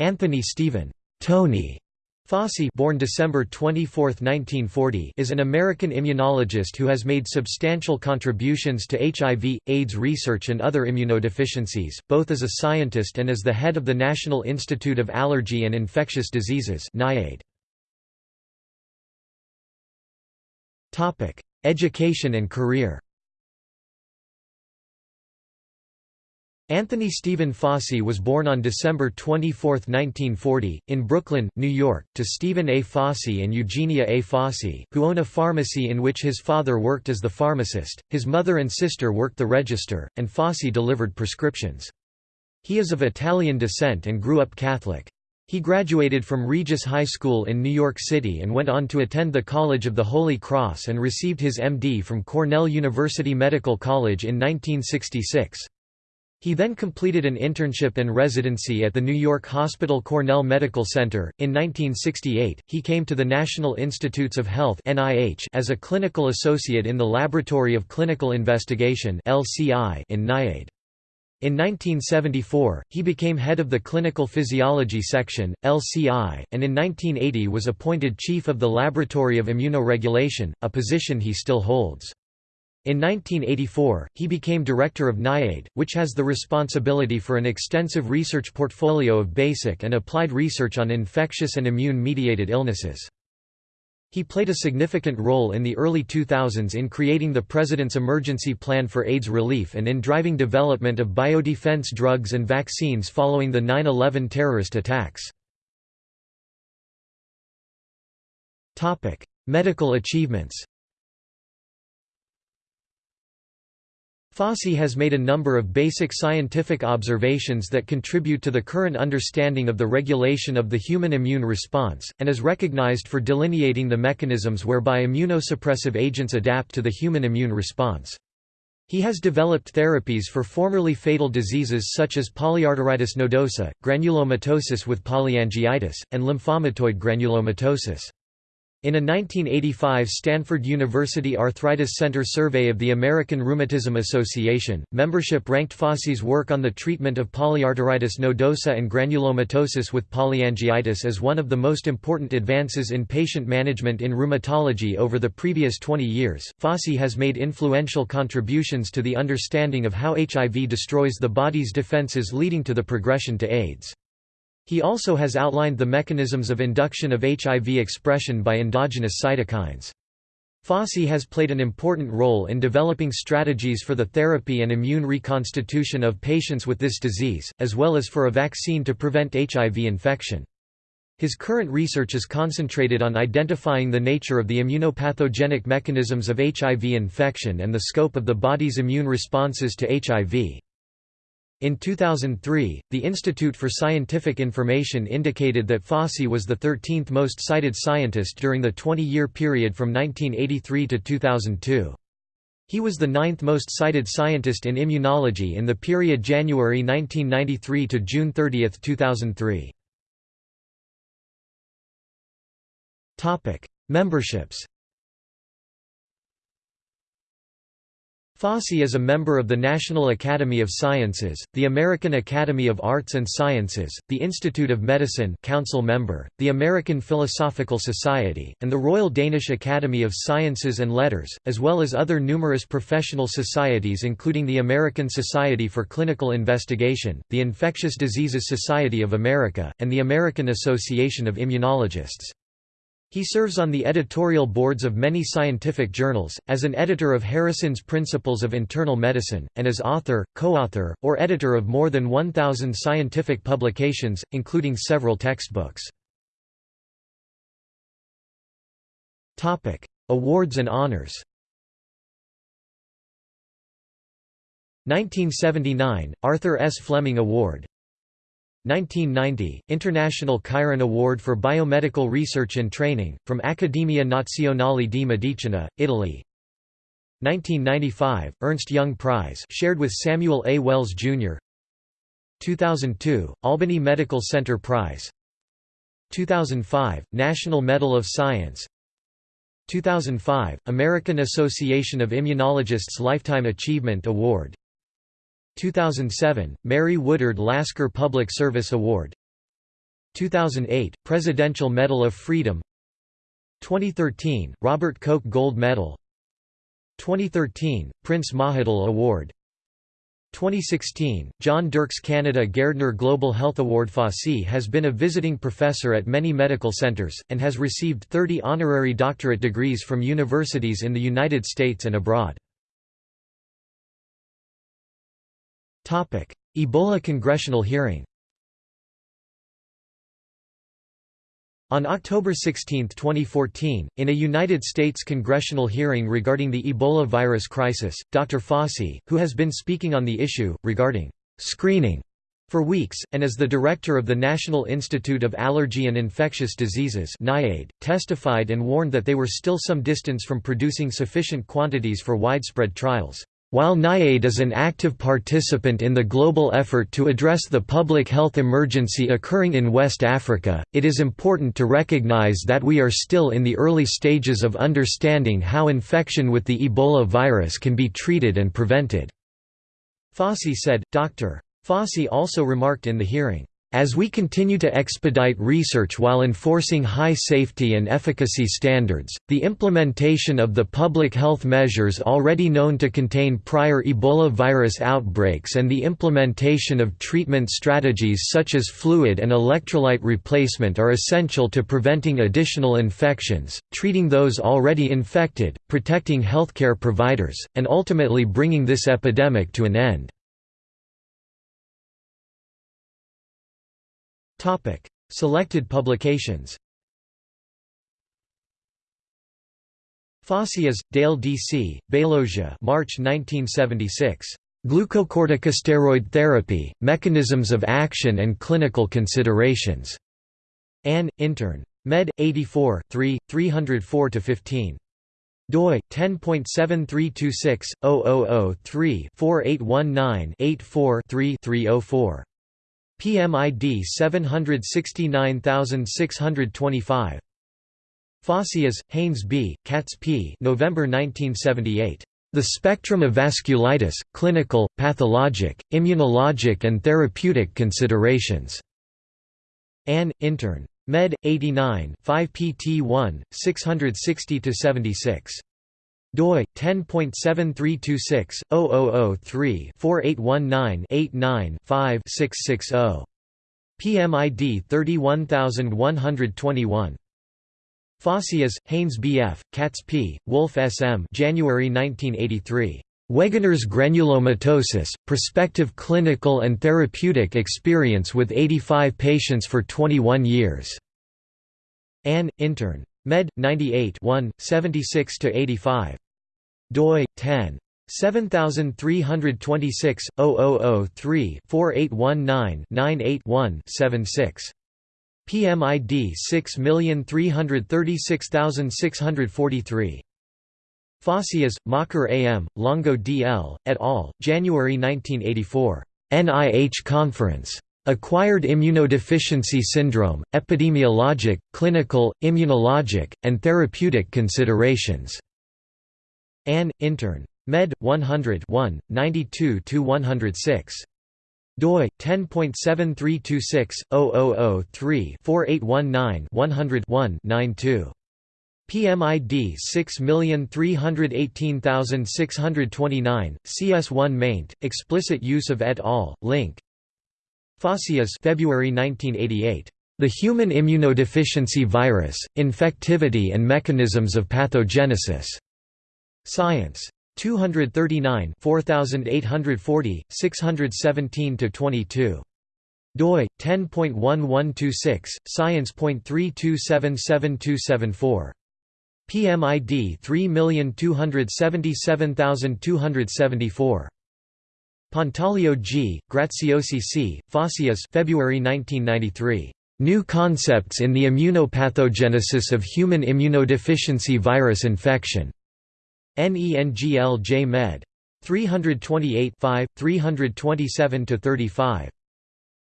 Anthony Stephen Tony Fauci born December 24, 1940, is an American immunologist who has made substantial contributions to HIV, AIDS research and other immunodeficiencies, both as a scientist and as the head of the National Institute of Allergy and Infectious Diseases Education and career Anthony Stephen Fauci was born on December 24, 1940, in Brooklyn, New York, to Stephen A. Fauci and Eugenia A. Fauci, who own a pharmacy in which his father worked as the pharmacist, his mother and sister worked the register, and Fauci delivered prescriptions. He is of Italian descent and grew up Catholic. He graduated from Regis High School in New York City and went on to attend the College of the Holy Cross and received his MD from Cornell University Medical College in 1966. He then completed an internship and residency at the New York Hospital Cornell Medical Center. In 1968, he came to the National Institutes of Health (NIH) as a clinical associate in the Laboratory of Clinical Investigation (LCI) in NIAID. In 1974, he became head of the Clinical Physiology Section, LCI, and in 1980 was appointed chief of the Laboratory of Immunoregulation, a position he still holds. In 1984, he became director of NIAID, which has the responsibility for an extensive research portfolio of basic and applied research on infectious and immune-mediated illnesses. He played a significant role in the early 2000s in creating the President's Emergency Plan for AIDS Relief and in driving development of biodefense drugs and vaccines following the 9-11 terrorist attacks. Medical achievements Fauci has made a number of basic scientific observations that contribute to the current understanding of the regulation of the human immune response, and is recognized for delineating the mechanisms whereby immunosuppressive agents adapt to the human immune response. He has developed therapies for formerly fatal diseases such as polyarteritis nodosa, granulomatosis with polyangiitis, and lymphomatoid granulomatosis. In a 1985 Stanford University Arthritis Center survey of the American Rheumatism Association, membership ranked Fauci's work on the treatment of polyarteritis nodosa and granulomatosis with polyangiitis as one of the most important advances in patient management in rheumatology over the previous 20 years. Fauci has made influential contributions to the understanding of how HIV destroys the body's defenses leading to the progression to AIDS. He also has outlined the mechanisms of induction of HIV expression by endogenous cytokines. Fauci has played an important role in developing strategies for the therapy and immune reconstitution of patients with this disease, as well as for a vaccine to prevent HIV infection. His current research is concentrated on identifying the nature of the immunopathogenic mechanisms of HIV infection and the scope of the body's immune responses to HIV. In 2003, the Institute for Scientific Information indicated that Fauci was the 13th most cited scientist during the 20-year period from 1983 to 2002. He was the ninth most cited scientist in immunology in the period January 1993 to June 30, 2003. Memberships Fauci is a member of the National Academy of Sciences, the American Academy of Arts and Sciences, the Institute of Medicine Council member, the American Philosophical Society, and the Royal Danish Academy of Sciences and Letters, as well as other numerous professional societies including the American Society for Clinical Investigation, the Infectious Diseases Society of America, and the American Association of Immunologists. He serves on the editorial boards of many scientific journals, as an editor of Harrison's Principles of Internal Medicine, and as author, co-author, or editor of more than 1,000 scientific publications, including several textbooks. Awards and honors 1979, Arthur S. Flemming Award 1990, International Chiron Award for Biomedical Research and Training, from Accademia Nazionale di Medicina, Italy 1995, Ernst Jung Prize shared with Samuel A. Wells, Jr. 2002, Albany Medical Center Prize 2005, National Medal of Science 2005, American Association of Immunologists Lifetime Achievement Award 2007, Mary Woodard Lasker Public Service Award. 2008, Presidential Medal of Freedom. 2013, Robert Koch Gold Medal. 2013, Prince Mahidol Award. 2016, John Dirks Canada Gairdner Global Health Award. Fauci has been a visiting professor at many medical centers, and has received 30 honorary doctorate degrees from universities in the United States and abroad. Ebola congressional hearing On October 16, 2014, in a United States congressional hearing regarding the Ebola virus crisis, Dr. Fauci, who has been speaking on the issue, regarding screening for weeks, and as the director of the National Institute of Allergy and Infectious Diseases NIAID, testified and warned that they were still some distance from producing sufficient quantities for widespread trials. While NIAID is an active participant in the global effort to address the public health emergency occurring in West Africa, it is important to recognize that we are still in the early stages of understanding how infection with the Ebola virus can be treated and prevented." Fauci said. Dr. Fauci also remarked in the hearing, as we continue to expedite research while enforcing high safety and efficacy standards, the implementation of the public health measures already known to contain prior Ebola virus outbreaks and the implementation of treatment strategies such as fluid and electrolyte replacement are essential to preventing additional infections, treating those already infected, protecting healthcare providers, and ultimately bringing this epidemic to an end. Topic: Selected publications. Faucias, Dale D.C., Bailogia March 1976. Glucocorticosteroid therapy, mechanisms of action and clinical considerations. Ann, intern. Med. 84 3, 304–15 doi 10.7326 000 4819 84 304 PMID 769625. Faucias, Haynes B., Katz P. November 1978. The Spectrum of Vasculitis, Clinical, Pathologic, Immunologic and Therapeutic Considerations. Ann, intern. Med. 89 5 pt 1, 660–76 doi 10.7326 0003 4819 89 5 660 PMID 31121 Faucias, Haynes B.F., Katz P., Wolf S.M. January 1983. Wegener's granulomatosis, prospective clinical and therapeutic experience with 85 patients for 21 years. Ann, intern. Med. 98 1, 76–85 doi 10 7326 0003 4819 98 76 PMID 6336643 Faucias, Macher AM, Longo DL, et al., January 1984. NIH Conference. Acquired Immunodeficiency Syndrome, Epidemiologic, Clinical, Immunologic, and Therapeutic Considerations. Ann, intern. Med. 100 1, 92–106 doi 10.7326 0003 4819 100 92 PMID 6318629 CS1 maint explicit use of et al link. Faucias February 1988 The Human Immunodeficiency Virus Infectivity and Mechanisms of Pathogenesis Science. 239 4840, 617–22 doi 10.1126 science.3277274 PMID 3277274 Pantaleo G, Graziosi C, Faucias February 1993. New Concepts in the Immunopathogenesis of Human Immunodeficiency Virus Infection. NENGL J Med. 328 327 35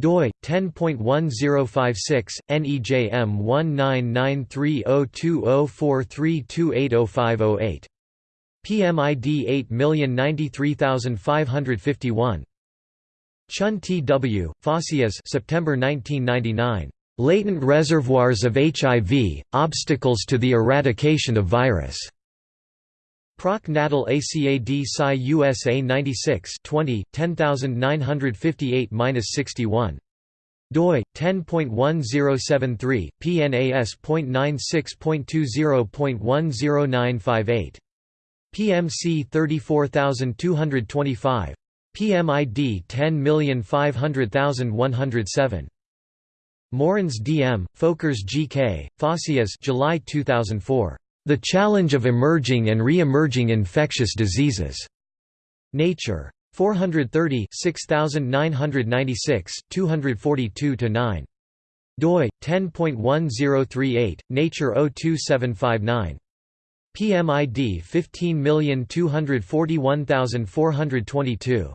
doi 10.1056 NEJM 1993020432805008 PMID 8093551 Chun T. W., Faucias September 1999. Latent reservoirs of HIV, obstacles to the eradication of virus. Proc Natal ACAD Sci USA 96 20, 10958-61 doi 10.1073 pnas.96.20.10958 PMC 34225 PMID 10500107 Morens D.M., Folkers G.K., Fausias July 2004. The Challenge of Emerging and Re-Emerging Infectious Diseases. Nature. 430 6996 242-9. doi 10.1038 Nature 02759 PMID 15241422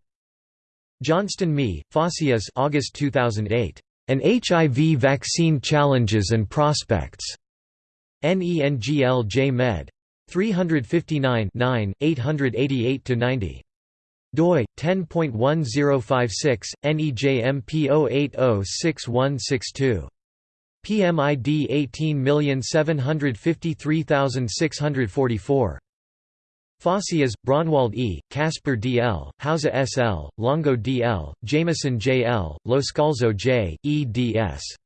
Johnston Me, Fausias August 2008 An HIV Vaccine Challenges and Prospects NENGL J Med 359 888 90 doi 10.1056 NEJMP 0806162 PMID 18753644 Fausias, Braunwald E., Casper D. L., Hauser S. L., Longo D. L., Jameson J. L., Loscalzo J., eds.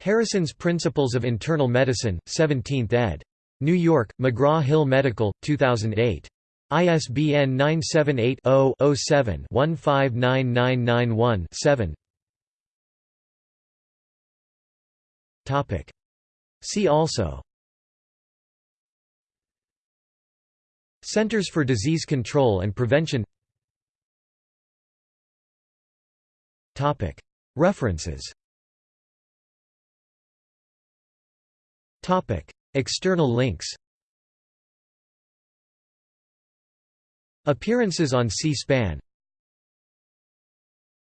Harrison's Principles of Internal Medicine, 17th ed. New York, McGraw-Hill Medical, 2008. ISBN 978-0-07-159991-7 See also. Centers for Disease Control and Prevention. References External links Appearances on C-SPAN